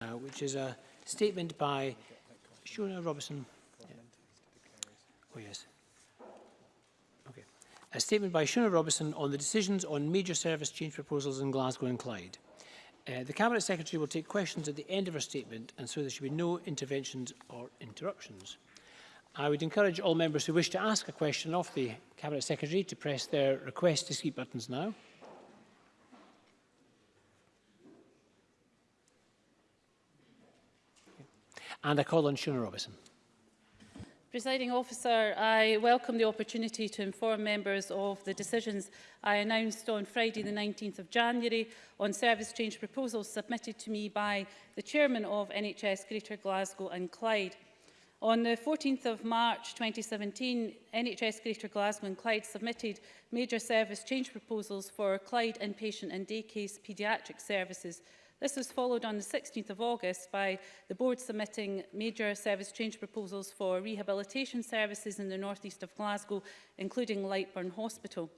Uh, which is a statement by Shona Robertson. Yeah. Oh, yes. Okay. A statement by Shona Robertson on the decisions on major service change proposals in Glasgow and Clyde. Uh, the Cabinet Secretary will take questions at the end of her statement and so there should be no interventions or interruptions. I would encourage all members who wish to ask a question of the Cabinet Secretary to press their request to speak buttons now. And I call on Shona Robinson. Presiding officer, I welcome the opportunity to inform members of the decisions I announced on Friday the 19th of January on service change proposals submitted to me by the chairman of NHS Greater Glasgow and Clyde. On the 14th of March 2017, NHS Greater Glasgow and Clyde submitted major service change proposals for Clyde inpatient and day case paediatric services This was followed on the 16th of August by the board submitting major service change proposals for rehabilitation services in the northeast of Glasgow, including Lightburn Hospital.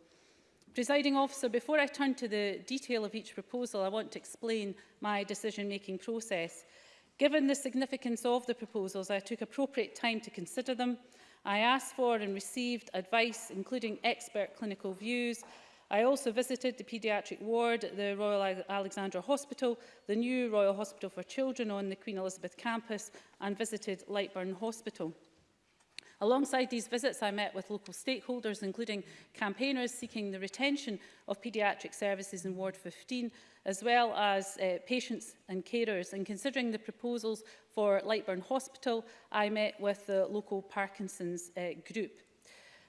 Presiding officer, before I turn to the detail of each proposal, I want to explain my decision-making process. Given the significance of the proposals, I took appropriate time to consider them. I asked for and received advice, including expert clinical views, I also visited the paediatric ward at the Royal Alexandra Hospital, the new Royal Hospital for Children on the Queen Elizabeth campus and visited Lightburn Hospital. Alongside these visits, I met with local stakeholders, including campaigners seeking the retention of paediatric services in Ward 15, as well as uh, patients and carers. And considering the proposals for Lightburn Hospital, I met with the local Parkinson's uh, group.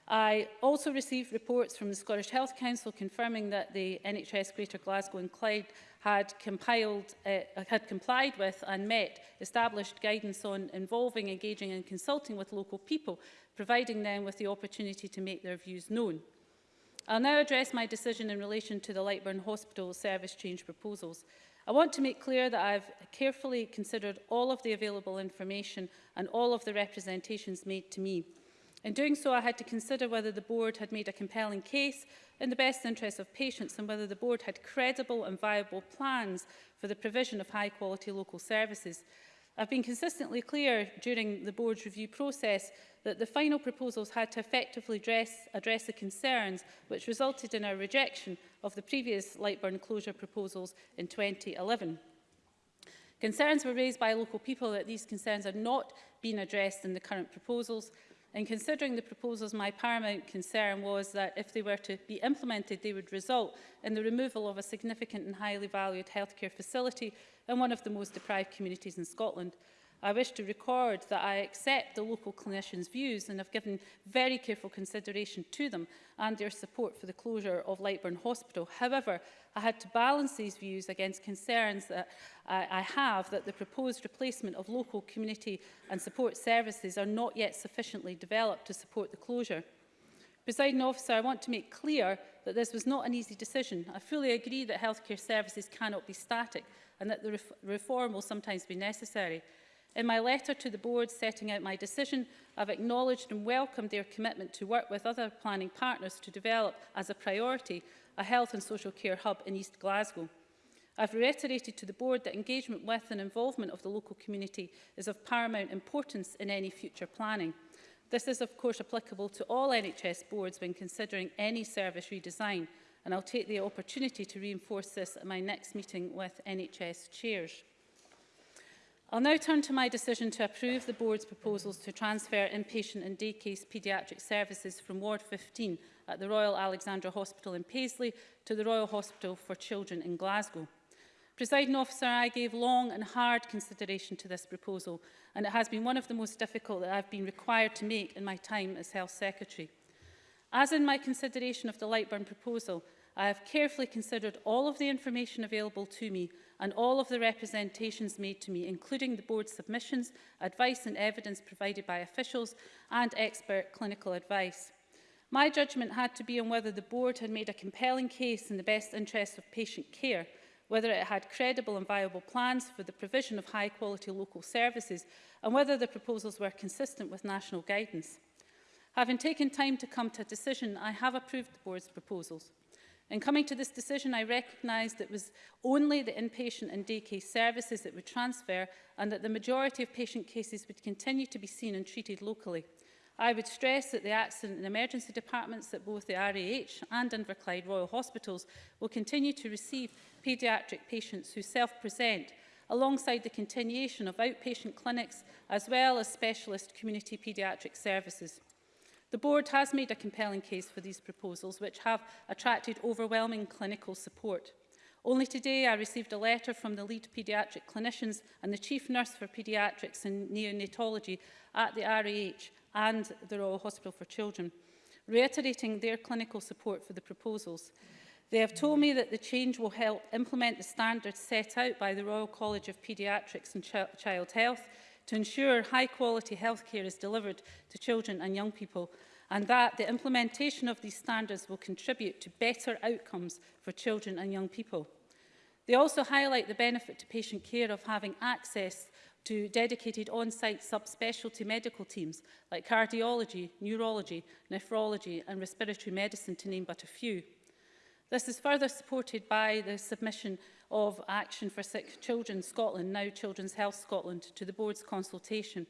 I also received reports from the Scottish Health Council confirming that the NHS Greater Glasgow and Clyde had, compiled, uh, had complied with and met established guidance on involving, engaging and consulting with local people, providing them with the opportunity to make their views known. I'll now address my decision in relation to the Lightburn Hospital service change proposals. I want to make clear that I've carefully considered all of the available information and all of the representations made to me. In doing so, I had to consider whether the board had made a compelling case in the best interests of patients and whether the board had credible and viable plans for the provision of high quality local services. I've been consistently clear during the board's review process that the final proposals had to effectively address, address the concerns which resulted in our rejection of the previous Lightburn closure proposals in 2011. Concerns were raised by local people that these concerns had not been addressed in the current proposals In considering the proposals, my paramount concern was that if they were to be implemented, they would result in the removal of a significant and highly valued healthcare facility in one of the most deprived communities in Scotland. I wish to record that I accept the local clinicians' views and have given very careful consideration to them and their support for the closure of Lightburn Hospital. However, I had to balance these views against concerns that I, I have that the proposed replacement of local community and support services are not yet sufficiently developed to support the closure. Presiding officer, I want to make clear that this was not an easy decision. I fully agree that healthcare services cannot be static and that the ref reform will sometimes be necessary. In my letter to the board setting out my decision, I've acknowledged and welcomed their commitment to work with other planning partners to develop, as a priority, a health and social care hub in East Glasgow. I've reiterated to the board that engagement with and involvement of the local community is of paramount importance in any future planning. This is of course applicable to all NHS boards when considering any service redesign and I'll take the opportunity to reinforce this at my next meeting with NHS chairs. I'll now turn to my decision to approve the Board's proposals to transfer inpatient and day case paediatric services from Ward 15 at the Royal Alexandra Hospital in Paisley to the Royal Hospital for Children in Glasgow. Presiding officer, I gave long and hard consideration to this proposal and it has been one of the most difficult that I've been required to make in my time as Health Secretary. As in my consideration of the Lightburn proposal, I have carefully considered all of the information available to me and all of the representations made to me, including the board's submissions, advice and evidence provided by officials and expert clinical advice. My judgment had to be on whether the board had made a compelling case in the best interests of patient care, whether it had credible and viable plans for the provision of high-quality local services, and whether the proposals were consistent with national guidance. Having taken time to come to a decision, I have approved the board's proposals. In coming to this decision, I recognised it was only the inpatient and day case services that would transfer and that the majority of patient cases would continue to be seen and treated locally. I would stress that the accident and emergency departments at both the RAH and Inverclyde Royal Hospitals will continue to receive paediatric patients who self-present alongside the continuation of outpatient clinics as well as specialist community paediatric services. The board has made a compelling case for these proposals, which have attracted overwhelming clinical support. Only today I received a letter from the lead paediatric clinicians and the chief nurse for paediatrics and neonatology at the RAH and the Royal Hospital for Children, reiterating their clinical support for the proposals. They have told me that the change will help implement the standards set out by the Royal College of Paediatrics and Ch Child Health to ensure high quality healthcare is delivered to children and young people and that the implementation of these standards will contribute to better outcomes for children and young people. They also highlight the benefit to patient care of having access to dedicated on-site subspecialty medical teams like cardiology, neurology, nephrology and respiratory medicine to name but a few. This is further supported by the submission of Action for Sick Children Scotland, now Children's Health Scotland, to the board's consultation.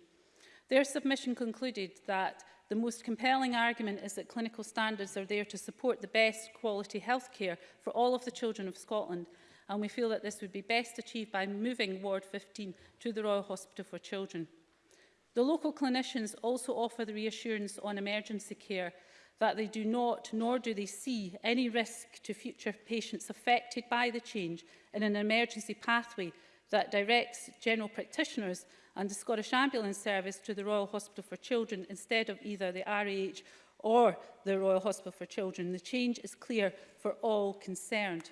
Their submission concluded that the most compelling argument is that clinical standards are there to support the best quality health care for all of the children of Scotland and we feel that this would be best achieved by moving Ward 15 to the Royal Hospital for Children. The local clinicians also offer the reassurance on emergency care that they do not, nor do they see, any risk to future patients affected by the change in an emergency pathway that directs general practitioners and the Scottish Ambulance Service to the Royal Hospital for Children instead of either the RAH or the Royal Hospital for Children. The change is clear for all concerned.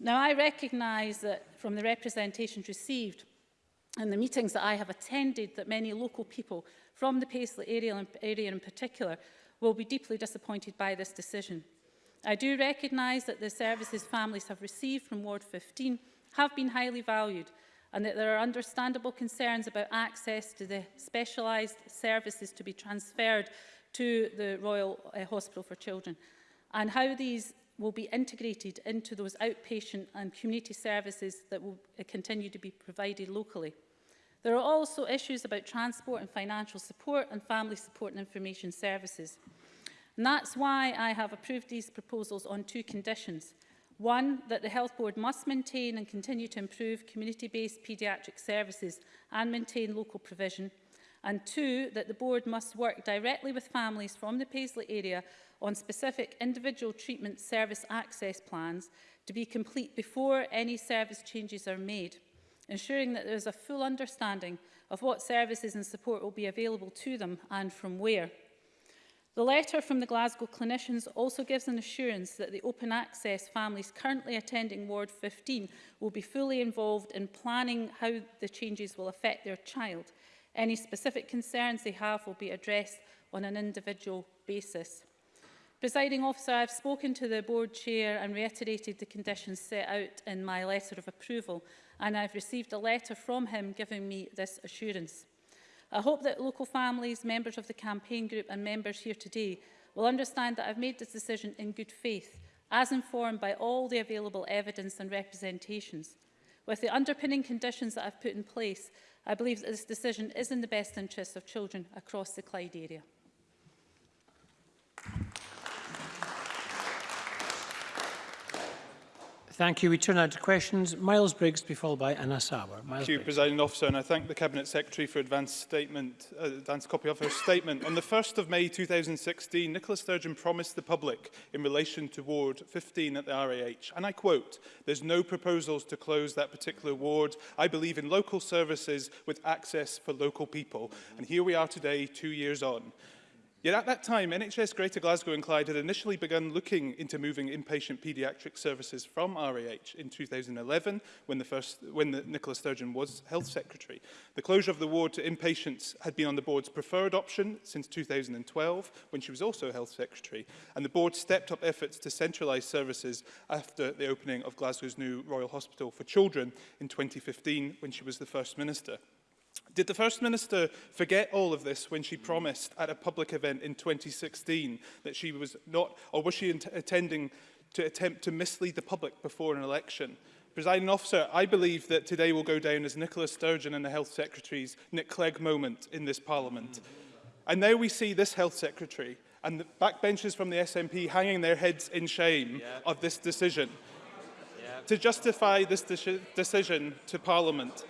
Now, I recognise that from the representations received and the meetings that I have attended that many local people from the Paisley area, area in particular will be deeply disappointed by this decision. I do recognise that the services families have received from Ward 15 have been highly valued and that there are understandable concerns about access to the specialised services to be transferred to the Royal uh, Hospital for Children and how these will be integrated into those outpatient and community services that will uh, continue to be provided locally. There are also issues about transport and financial support and family support and information services. And that's why I have approved these proposals on two conditions. One, that the Health Board must maintain and continue to improve community-based paediatric services and maintain local provision. And two, that the Board must work directly with families from the Paisley area on specific individual treatment service access plans to be complete before any service changes are made ensuring that there is a full understanding of what services and support will be available to them and from where. The letter from the Glasgow clinicians also gives an assurance that the open access families currently attending Ward 15 will be fully involved in planning how the changes will affect their child. Any specific concerns they have will be addressed on an individual basis. Presiding officer, I have spoken to the board chair and reiterated the conditions set out in my letter of approval and I've received a letter from him giving me this assurance. I hope that local families, members of the campaign group and members here today will understand that I've made this decision in good faith, as informed by all the available evidence and representations. With the underpinning conditions that I've put in place, I believe that this decision is in the best interests of children across the Clyde area. Thank you. We turn now to questions. Miles Briggs be followed by Anna Sauer. Miles Thank you, Briggs. Presiding Officer, and I thank the Cabinet Secretary for advanced statement, uh, advanced copy of her statement. On the 1st of May 2016, Nicola Sturgeon promised the public in relation to Ward 15 at the RAH, and I quote, there's no proposals to close that particular ward. I believe in local services with access for local people. And here we are today, two years on. Yet at that time, NHS Greater Glasgow and Clyde had initially begun looking into moving inpatient paediatric services from RAH in 2011 when, the first, when the Nicola Sturgeon was Health Secretary. The closure of the ward to inpatients had been on the board's preferred option since 2012 when she was also Health Secretary, and the board stepped up efforts to centralise services after the opening of Glasgow's new Royal Hospital for Children in 2015 when she was the First Minister. Did the First Minister forget all of this when she promised at a public event in 2016 that she was not, or was she intending to attempt to mislead the public before an election? Presiding officer, I believe that today will go down as Nicola Sturgeon and the Health Secretary's Nick Clegg moment in this Parliament. And now we see this Health Secretary and the backbenchers from the SNP hanging their heads in shame yeah. of this decision. Yeah. To justify this de decision to Parliament,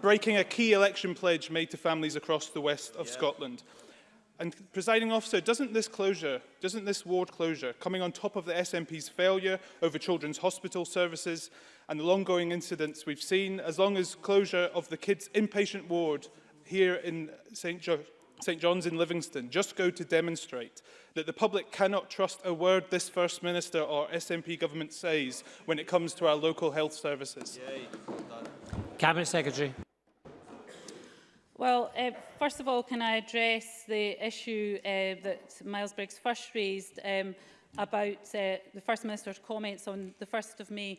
breaking a key election pledge made to families across the west of yeah. Scotland. And presiding officer, doesn't this closure, doesn't this ward closure, coming on top of the SNP's failure over children's hospital services and the long-going incidents we've seen, as long as closure of the kids' inpatient ward here in St. Jo St John's in Livingston just go to demonstrate that the public cannot trust a word this First Minister or SNP government says when it comes to our local health services. Yay. Cabinet Secretary. Well, uh, first of all, can I address the issue uh, that Miles Briggs first raised um, about uh, the First Minister's comments on the 1st of May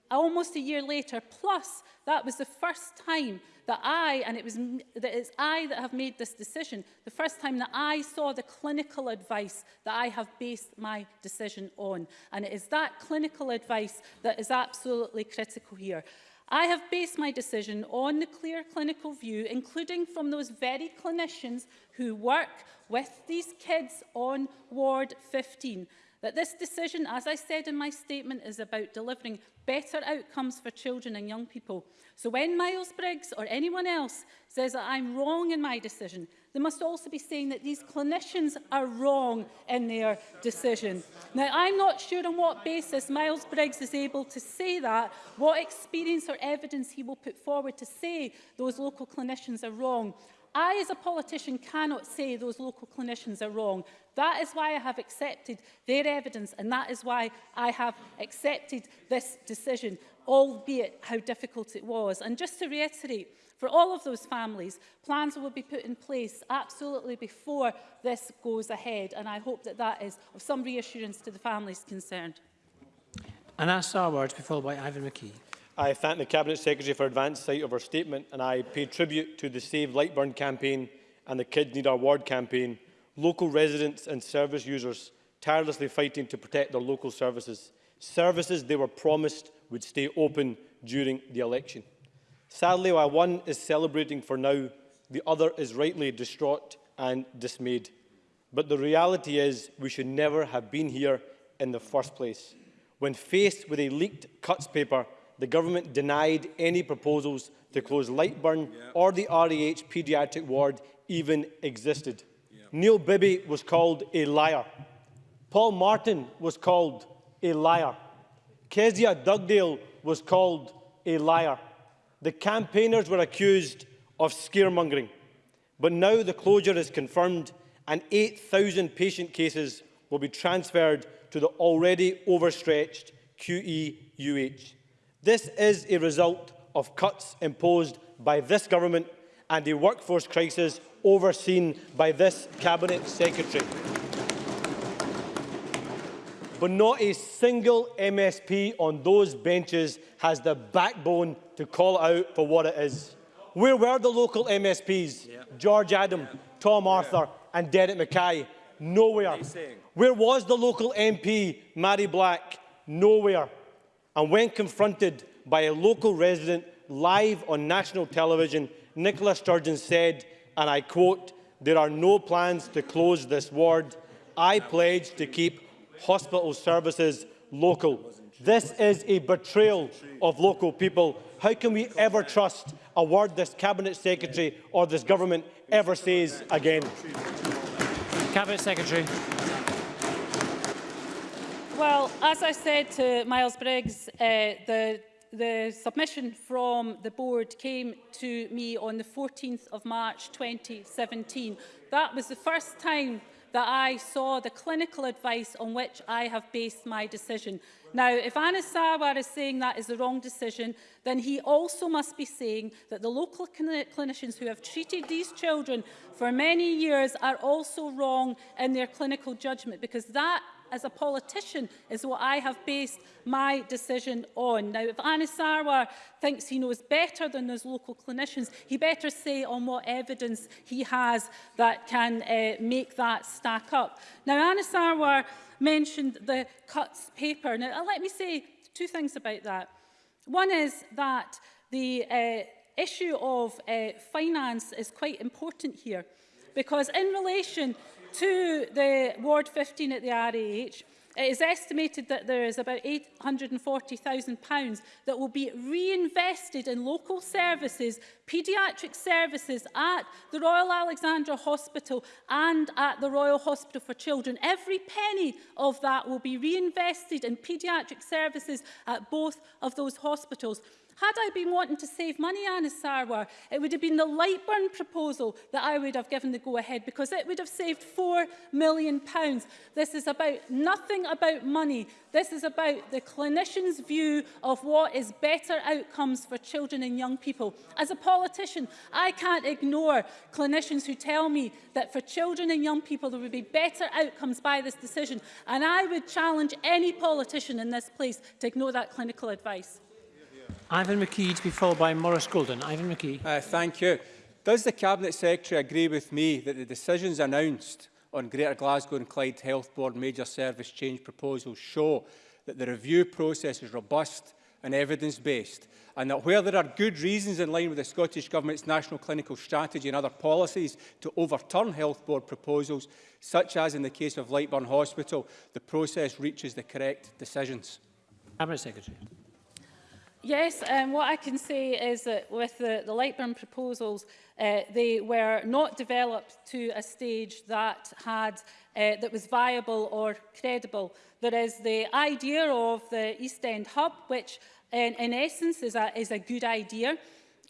almost a year later, plus that was the first time that I, and it was that it's I that have made this decision, the first time that I saw the clinical advice that I have based my decision on. And it is that clinical advice that is absolutely critical here. I have based my decision on the clear clinical view, including from those very clinicians who work with these kids on Ward 15. That this decision, as I said in my statement, is about delivering better outcomes for children and young people. So when Miles Briggs or anyone else says that I'm wrong in my decision, they must also be saying that these clinicians are wrong in their decision. Now, I'm not sure on what basis Miles Briggs is able to say that, what experience or evidence he will put forward to say those local clinicians are wrong. I, as a politician, cannot say those local clinicians are wrong. That is why I have accepted their evidence and that is why I have accepted this decision, albeit how difficult it was. And just to reiterate, for all of those families, plans will be put in place absolutely before this goes ahead. And I hope that that is of some reassurance to the families concerned. that's our words, followed by Ivan McKee. I thank the Cabinet Secretary for advance sight of her statement and I pay tribute to the Save Lightburn campaign and the Kids Need Our Ward campaign, local residents and service users tirelessly fighting to protect their local services, services they were promised would stay open during the election. Sadly, while one is celebrating for now, the other is rightly distraught and dismayed. But the reality is we should never have been here in the first place. When faced with a leaked cuts paper the government denied any proposals to close Lightburn yep. or the REH paediatric ward even existed. Yep. Neil Bibby was called a liar. Paul Martin was called a liar. Kezia Dugdale was called a liar. The campaigners were accused of scaremongering. But now the closure is confirmed and 8,000 patient cases will be transferred to the already overstretched QEUH. This is a result of cuts imposed by this government and a workforce crisis overseen by this Cabinet Secretary. But not a single MSP on those benches has the backbone to call out for what it is. Where were the local MSPs? Yeah. George Adam, yeah. Tom Arthur yeah. and Derek Mackay? Nowhere. Where was the local MP, Mary Black? Nowhere. And when confronted by a local resident live on national television, Nicola Sturgeon said, and I quote, there are no plans to close this ward. I pledge to keep hospital services local. This is a betrayal of local people. How can we ever trust a word this Cabinet Secretary or this Government ever says again? Cabinet Secretary. Well, as I said to Miles Briggs, uh, the the submission from the board came to me on the 14th of March 2017. That was the first time that I saw the clinical advice on which I have based my decision. Now, if Anna Sawar is saying that is the wrong decision, then he also must be saying that the local clinicians who have treated these children for many years are also wrong in their clinical judgment because that as a politician is what I have based my decision on. Now, if Anis Sarwar thinks he knows better than those local clinicians, he better say on what evidence he has that can uh, make that stack up. Now, Anis Sarwar mentioned the cuts paper. Now, let me say two things about that. One is that the uh, issue of uh, finance is quite important here because in relation to the Ward 15 at the RAH, It is estimated that there is about £840,000 that will be reinvested in local services, paediatric services at the Royal Alexandra Hospital and at the Royal Hospital for Children. Every penny of that will be reinvested in paediatric services at both of those hospitals. Had I been wanting to save money, Anna Sarwar, it would have been the Lightburn proposal that I would have given the go-ahead because it would have saved £4 million. pounds. This is about nothing about money. This is about the clinician's view of what is better outcomes for children and young people. As a politician, I can't ignore clinicians who tell me that for children and young people there would be better outcomes by this decision. And I would challenge any politician in this place to ignore that clinical advice. Ivan McKee to be followed by Morris Golden. Ivan McKee. Uh, thank you. Does the Cabinet Secretary agree with me that the decisions announced on Greater Glasgow and Clyde Health Board major service change proposals show that the review process is robust and evidence-based, and that where there are good reasons in line with the Scottish Government's national clinical strategy and other policies to overturn health board proposals, such as in the case of Lightburn Hospital, the process reaches the correct decisions. Cabinet Secretary. Yes, and um, what I can say is that with the, the Lightburn proposals, uh, they were not developed to a stage that had uh, that was viable or credible. There is the idea of the East End Hub, which in, in essence is a, is a good idea.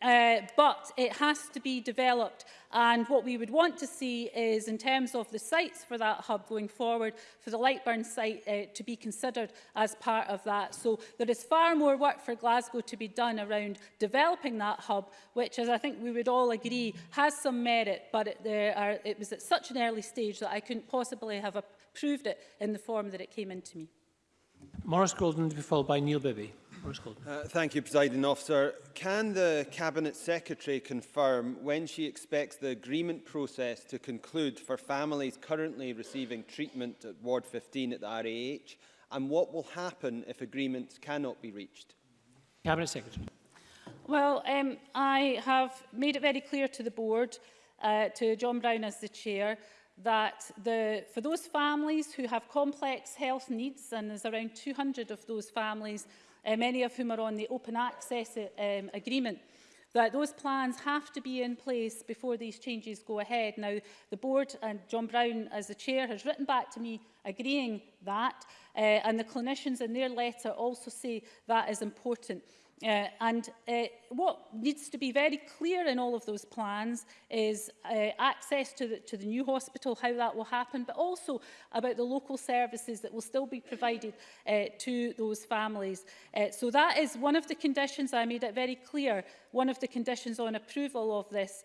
Uh, but it has to be developed and what we would want to see is in terms of the sites for that hub going forward for the Lightburn site uh, to be considered as part of that. So there is far more work for Glasgow to be done around developing that hub which as I think we would all agree has some merit but it, there are, it was at such an early stage that I couldn't possibly have approved it in the form that it came into me. Morris Golden to be followed by Neil Bibby. Maurice Uh, thank you, Presiding Officer. Can the Cabinet Secretary confirm when she expects the agreement process to conclude for families currently receiving treatment at Ward 15 at the RAH and what will happen if agreements cannot be reached? Cabinet Secretary. Well, um, I have made it very clear to the board, uh, to John Brown as the chair, that the, for those families who have complex health needs, and there's around 200 of those families uh, many of whom are on the open access uh, um, agreement that those plans have to be in place before these changes go ahead. Now, the board and John Brown as the chair has written back to me agreeing that, uh, and the clinicians in their letter also say that is important. Uh, and uh, what needs to be very clear in all of those plans is uh, access to the, to the new hospital, how that will happen, but also about the local services that will still be provided uh, to those families. Uh, so that is one of the conditions, I made it very clear, one of the conditions on approval of this,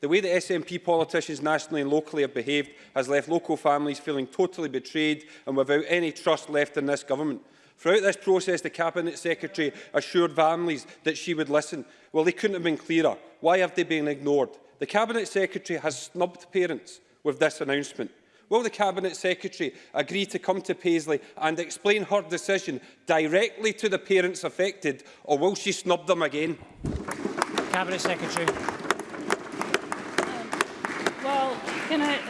The way that SNP politicians nationally and locally have behaved has left local families feeling totally betrayed and without any trust left in this government. Throughout this process, the Cabinet Secretary assured families that she would listen. Well, they couldn't have been clearer. Why have they been ignored? The Cabinet Secretary has snubbed parents with this announcement. Will the Cabinet Secretary agree to come to Paisley and explain her decision directly to the parents affected, or will she snub them again? Cabinet Secretary.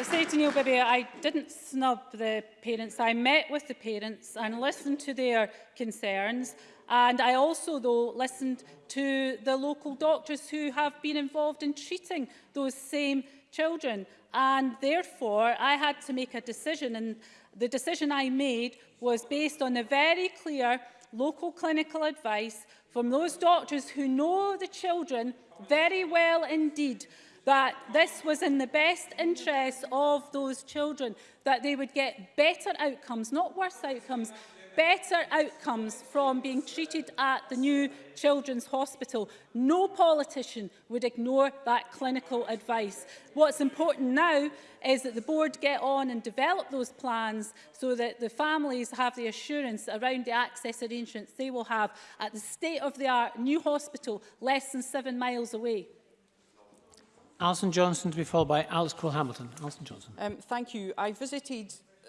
say to Neil Bibby, I didn't snub the parents. I met with the parents and listened to their concerns. And I also, though, listened to the local doctors who have been involved in treating those same children. And therefore, I had to make a decision. And the decision I made was based on the very clear local clinical advice from those doctors who know the children very well indeed that this was in the best interest of those children, that they would get better outcomes, not worse outcomes, better outcomes from being treated at the new Children's Hospital. No politician would ignore that clinical advice. What's important now is that the board get on and develop those plans so that the families have the assurance around the access arrangements they will have at the state-of-the-art new hospital less than seven miles away. Alison Johnson to be followed by Alex Cole-Hamilton. Alison Johnson. Um, thank you. I visited uh,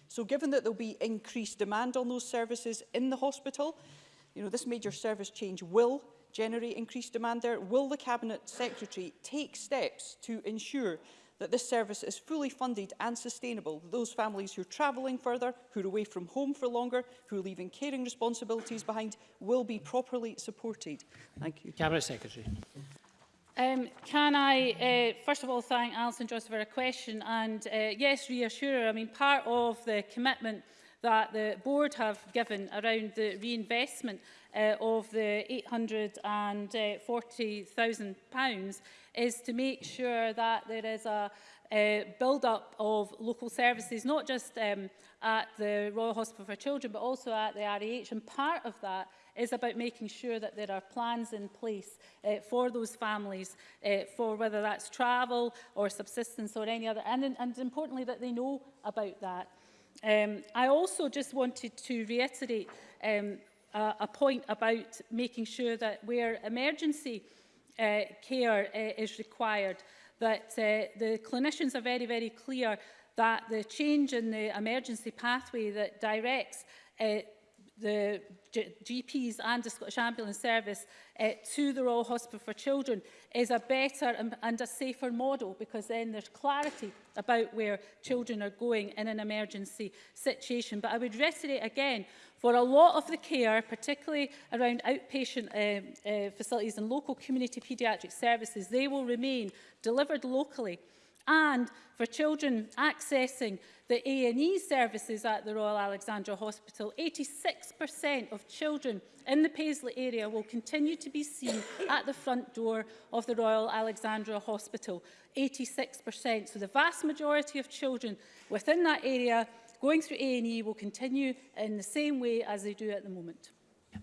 So given that there'll be increased demand on those services in the hospital, you know, this major service change will generate increased demand there. Will the Cabinet Secretary take steps to ensure that this service is fully funded and sustainable. Those families who are travelling further, who are away from home for longer, who are leaving caring responsibilities behind, will be properly supported. Thank you. Cabinet Secretary. Um, can I, uh, first of all, thank Alison Joseph for her question and, uh, yes, reassure her. I mean, part of the commitment that the board have given around the reinvestment uh, of the £840,000 uh, is to make sure that there is a uh, build-up of local services, not just um, at the Royal Hospital for Children, but also at the RAH. And part of that is about making sure that there are plans in place uh, for those families, uh, for whether that's travel or subsistence or any other, and, and importantly that they know about that. Um, I also just wanted to reiterate um, a, a point about making sure that where emergency uh, care uh, is required, that uh, the clinicians are very, very clear that the change in the emergency pathway that directs uh, the G GPs and the Scottish Ambulance Service uh, to the Royal Hospital for Children is a better and, and a safer model because then there's clarity about where children are going in an emergency situation. But I would reiterate again, for a lot of the care, particularly around outpatient uh, uh, facilities and local community paediatric services, they will remain delivered locally and for children accessing the A&E services at the Royal Alexandra Hospital, 86% of children in the Paisley area will continue to be seen at the front door of the Royal Alexandra Hospital, 86%. So the vast majority of children within that area going through A&E will continue in the same way as they do at the moment.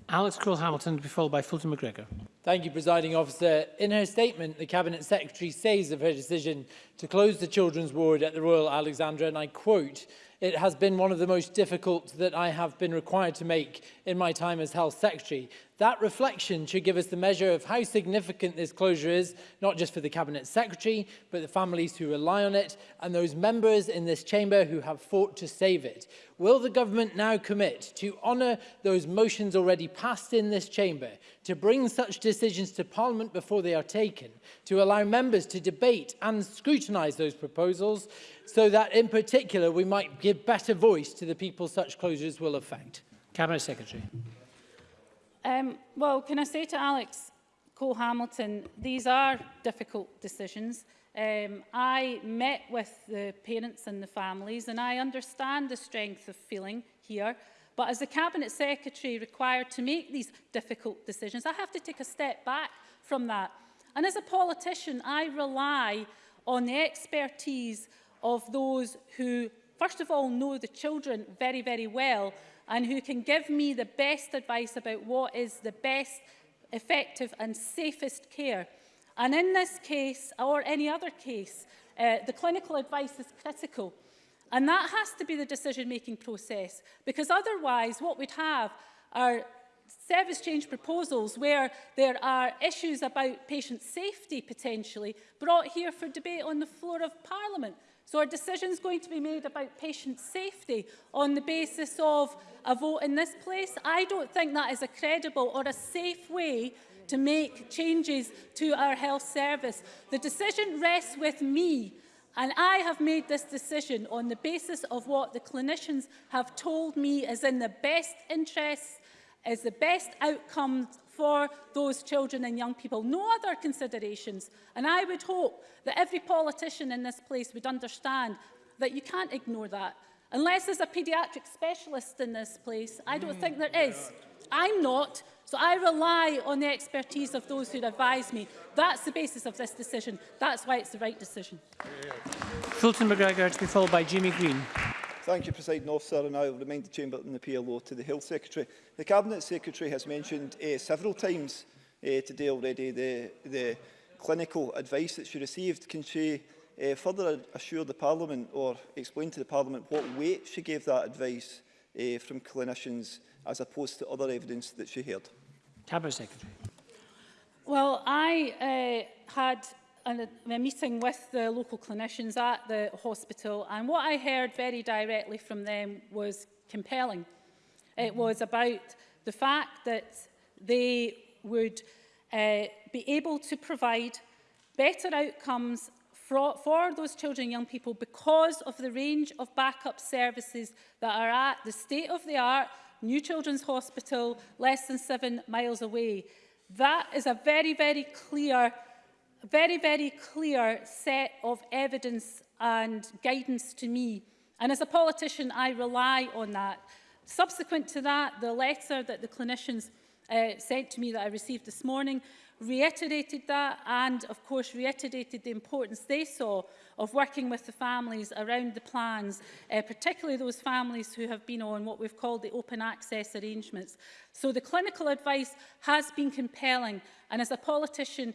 Alex Crowell-Hamilton to be followed by Fulton McGregor. Thank you, Presiding Officer. In her statement, the Cabinet Secretary says of her decision to close the children's ward at the Royal Alexandra, and I quote, it has been one of the most difficult that I have been required to make in my time as Health Secretary. That reflection should give us the measure of how significant this closure is, not just for the Cabinet Secretary, but the families who rely on it and those members in this chamber who have fought to save it. Will the government now commit to honour those motions already passed in this chamber, to bring such decisions to Parliament before they are taken, to allow members to debate and scrutinise those proposals, so that in particular we might give better voice to the people such closures will affect? Cabinet Secretary. Um, well, can I say to Alex Cole-Hamilton, these are difficult decisions. Um, I met with the parents and the families and I understand the strength of feeling here. But as the Cabinet Secretary required to make these difficult decisions, I have to take a step back from that. And as a politician, I rely on the expertise of those who, first of all, know the children very, very well, and who can give me the best advice about what is the best, effective and safest care. And in this case, or any other case, uh, the clinical advice is critical. And that has to be the decision-making process, because otherwise what we'd have are service change proposals where there are issues about patient safety potentially brought here for debate on the floor of Parliament. So are decisions going to be made about patient safety on the basis of a vote in this place? I don't think that is a credible or a safe way to make changes to our health service. The decision rests with me and I have made this decision on the basis of what the clinicians have told me is in the best interests is the best outcome for those children and young people, no other considerations. And I would hope that every politician in this place would understand that you can't ignore that. Unless there's a paediatric specialist in this place, I don't mm, think there is. I'm not, so I rely on the expertise of those who advise me. That's the basis of this decision. That's why it's the right decision. Fulton McGregor to be followed by Jimmy Green. Thank you, President Officer, and I will remind the Chamber and the PLO to the Health Secretary. The Cabinet Secretary has mentioned uh, several times uh, today already the, the clinical advice that she received. Can she uh, further assure the Parliament or explain to the Parliament what weight she gave that advice uh, from clinicians as opposed to other evidence that she heard? Cabinet Secretary. Well, I uh, had and a meeting with the local clinicians at the hospital and what I heard very directly from them was compelling. It mm-hmm. was about the fact that they would uh, be able to provide better outcomes for, for those children and young people because of the range of backup services that are at the state-of-the-art New Children's Hospital less than seven miles away. That is a very, very clear a very, very clear set of evidence and guidance to me. And as a politician, I rely on that. Subsequent to that, the letter that the clinicians uh, sent to me that I received this morning reiterated that and of course reiterated the importance they saw of working with the families around the plans, uh, particularly those families who have been on what we've called the open access arrangements. So the clinical advice has been compelling and as a politician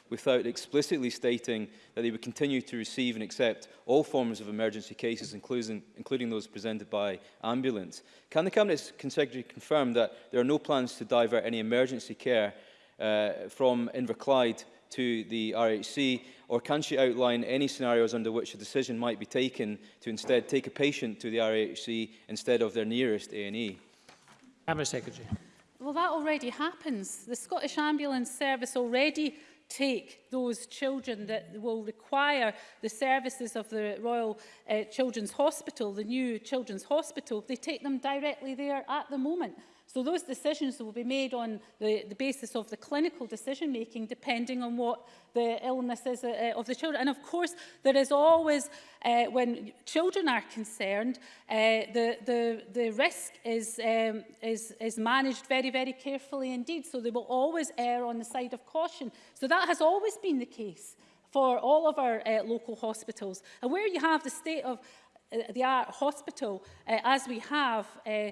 without explicitly stating that they would continue to receive and accept all forms of emergency cases, including, including those presented by ambulance. Can the Cabinet Secretary confirm that there are no plans to divert any emergency care uh, from Inverclyde to the RHC, or can she outline any scenarios under which a decision might be taken to instead take a patient to the RHC instead of their nearest A&E? Cabinet Secretary. Well, that already happens. The Scottish Ambulance Service already take those children that will require the services of the Royal uh, Children's Hospital, the new Children's Hospital, they take them directly there at the moment. So those decisions will be made on the, the basis of the clinical decision making depending on what the illness is uh, of the children. And of course, there is always, uh, when children are concerned, uh, the, the, the risk is, um, is, is managed very, very carefully indeed. So they will always err on the side of caution. So that has always been the case for all of our uh, local hospitals. And where you have the state of uh, the art hospital, uh, as we have, uh,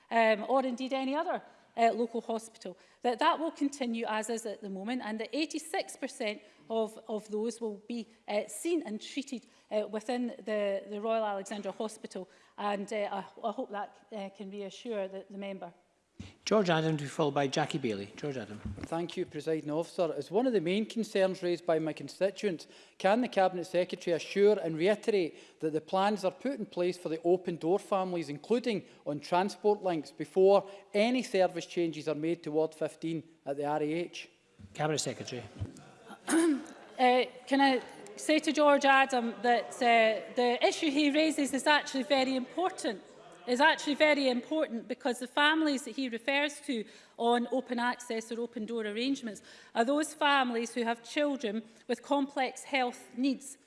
um, or indeed any other uh, local hospital. That that will continue as is at the moment and that 86% of, of those will be uh, seen and treated uh, within the, the Royal Alexandra Hospital and uh, I, I hope that uh, can reassure the, the member. George Adam to be followed by Jackie Bailey. George Adam. Thank you, President Officer. As one of the main concerns raised by my constituents, can the Cabinet Secretary assure and reiterate that the plans are put in place for the open door families, including on transport links, before any service changes are made to Ward 15 at the RAH? Cabinet Secretary. uh, can I say to George Adam that uh, the issue he raises is actually very important is actually very important because the families that he refers to on open access or open door arrangements are those families who have children with complex health needs.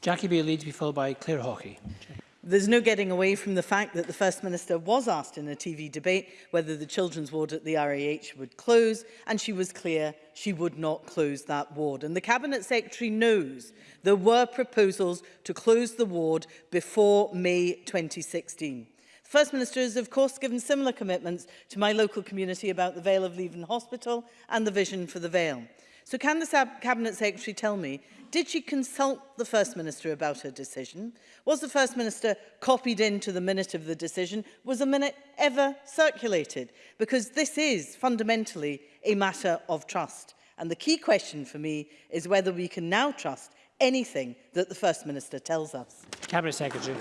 Jackie Bailey to be followed by Claire Hawkey. Jackie. There's no getting away from the fact that the First Minister was asked in a TV debate whether the children's ward at the RAH would close, and she was clear she would not close that ward. And the Cabinet Secretary knows there were proposals to close the ward before May 2016. The First Minister has, of course, given similar commitments to my local community about the Vale of Leven Hospital and the vision for the Vale. So can the Cabinet Secretary tell me, did she consult the First Minister about her decision? Was the First Minister copied into the minute of the decision? Was the minute ever circulated? Because this is fundamentally a matter of trust. And the key question for me is whether we can now trust anything that the First Minister tells us. Cabinet Secretary.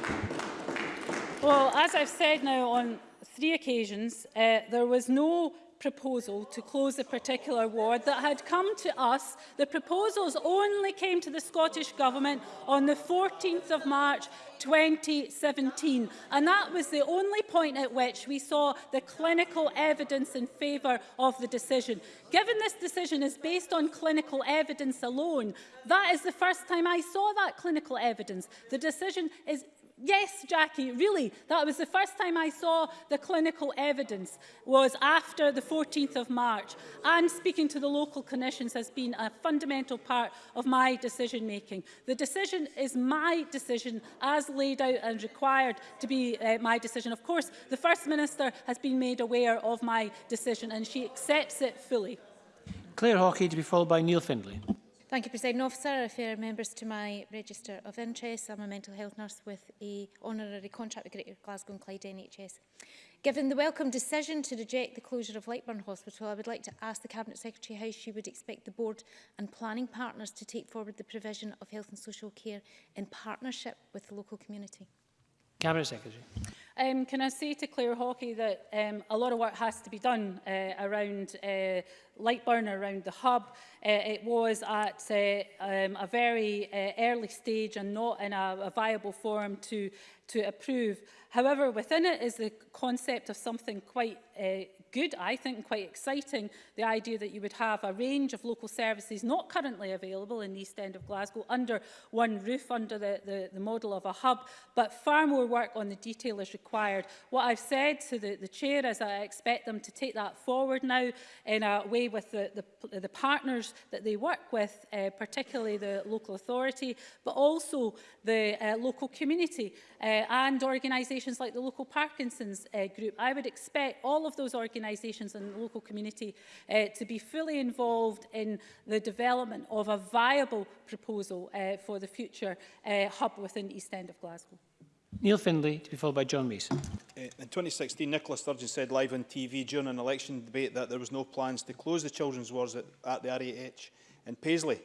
Well, as I've said now on three occasions, uh, there was no proposal to close a particular ward that had come to us. The proposals only came to the Scottish Government on the 14th of March 2017 and that was the only point at which we saw the clinical evidence in favour of the decision. Given this decision is based on clinical evidence alone, that is the first time I saw that clinical evidence. The decision is Yes, Jackie, really. That was the first time I saw the clinical evidence was after the 14th of March. And speaking to the local clinicians has been a fundamental part of my decision making. The decision is my decision as laid out and required to be uh, my decision. Of course, the First Minister has been made aware of my decision and she accepts it fully. Claire Hawkey to be followed by Neil Findlay. Thank you, President Officer. I refer members to my register of interest. I'm a mental health nurse with a honorary contract with Greater Glasgow and Clyde NHS. Given the welcome decision to reject the closure of Lightburn Hospital, I would like to ask the Cabinet Secretary how she would expect the Board and planning partners to take forward the provision of health and social care in partnership with the local community. Cabinet Secretary. Um, can I say to Claire Hockey that um, a lot of work has to be done uh, around uh, Lightburn, around the hub. Uh, it was at uh, um, a very uh, early stage and not in a, a viable form to to approve. However, within it is the concept of something quite uh, good, I think, quite exciting, the idea that you would have a range of local services not currently available in the East End of Glasgow under one roof, under the, the, the model of a hub, but far more work on the detail is required. What I've said to the, the Chair is I expect them to take that forward now in a way with the, the, the partners that they work with, uh, particularly the local authority, but also the uh, local community. Uh, Uh, and organisations like the local Parkinson's uh, group. I would expect all of those organisations and the local community uh, to be fully involved in the development of a viable proposal uh, for the future uh, hub within the East End of Glasgow. Neil Findlay, to be followed by John Mason. Uh, in 2016, Nicola Sturgeon said live on TV during an election debate that there was no plans to close the children's wards at, at the RAH in Paisley.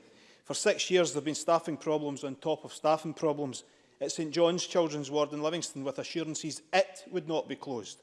For six years, there have been staffing problems on top of staffing problems, at St John's Children's Ward in Livingston with assurances it would not be closed.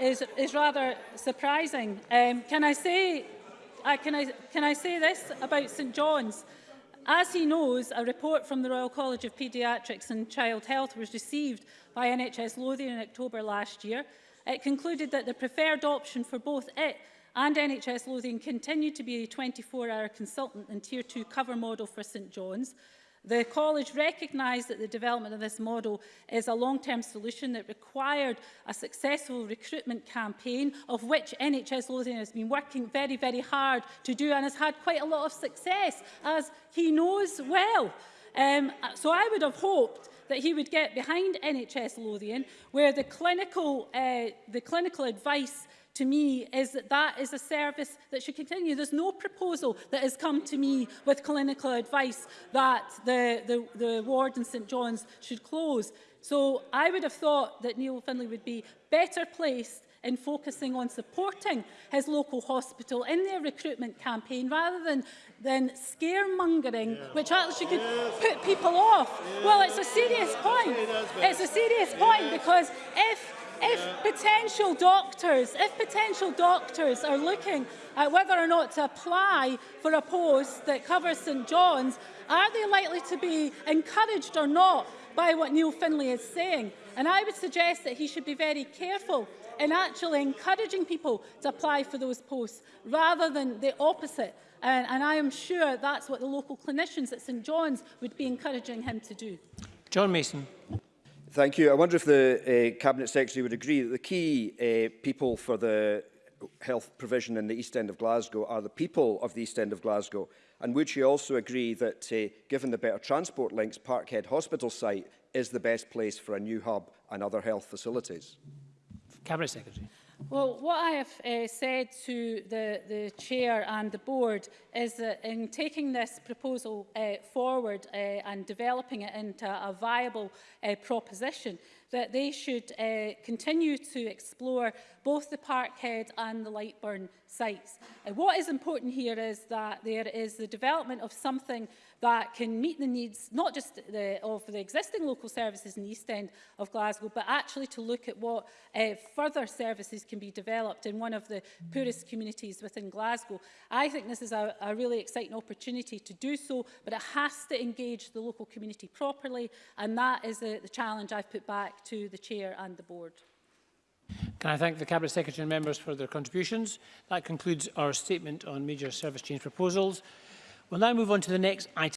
is, is rather surprising. Um, can, I say, uh, can, I, can I say this about St John's? As he knows, a report from the Royal College of Paediatrics and Child Health was received by NHS Lothian in October last year. It concluded that the preferred option for both it and NHS Lothian continued to be a 24-hour consultant and Tier 2 cover model for St John's. The college recognised that the development of this model is a long-term solution that required a successful recruitment campaign of which NHS Lothian has been working very, very hard to do and has had quite a lot of success, as he knows well. Um, so I would have hoped that he would get behind NHS Lothian, where the clinical, uh, the clinical advice to me is that that is a service that should continue. There's no proposal that has come to me with clinical advice that the, the, the ward in St John's should close. So I would have thought that Neil Finlay would be better placed in focusing on supporting his local hospital in their recruitment campaign rather than, than scaremongering, yeah. which actually could yes. put people off. Yeah. Well, it's a serious point. It's a serious point yeah. because if if potential doctors, if potential doctors are looking at whether or not to apply for a post that covers St John's, are they likely to be encouraged or not by what Neil Finlay is saying? And I would suggest that he should be very careful in actually encouraging people to apply for those posts rather than the opposite. And, and I am sure that's what the local clinicians at St John's would be encouraging him to do. John Mason. Thank you. I wonder if the uh, Cabinet Secretary would agree that the key uh, people for the health provision in the East End of Glasgow are the people of the East End of Glasgow. And would she also agree that, uh, given the better transport links, Parkhead Hospital site is the best place for a new hub and other health facilities? Cabinet Secretary. Well, what I have uh, said to the, the Chair and the Board is that in taking this proposal uh, forward uh, and developing it into a viable uh, proposition, that they should uh, continue to explore both the Parkhead and the Lightburn sites. Uh, what is important here is that there is the development of something that can meet the needs, not just the, of the existing local services in the East End of Glasgow, but actually to look at what uh, further services can be developed in one of the poorest communities within Glasgow. I think this is a, a really exciting opportunity to do so, but it has to engage the local community properly, and that is the, the challenge I've put back to the Chair and the Board. Can I thank the Cabinet Secretary and members for their contributions? That concludes our statement on major service change proposals. We'll now move on to the next item.